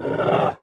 Yeah.